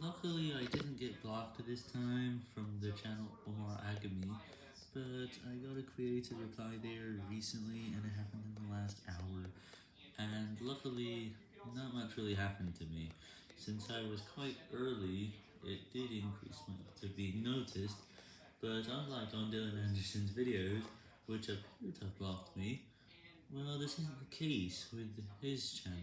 Luckily, I didn't get blocked this time from the channel Omar Agami, but I got a creative reply there recently, and it happened in the last hour, and luckily, not much really happened to me. Since I was quite early, it did increase my to be noticed, but unlike on Dylan Anderson's videos, which appear to have blocked me, well, this isn't the case with his channel.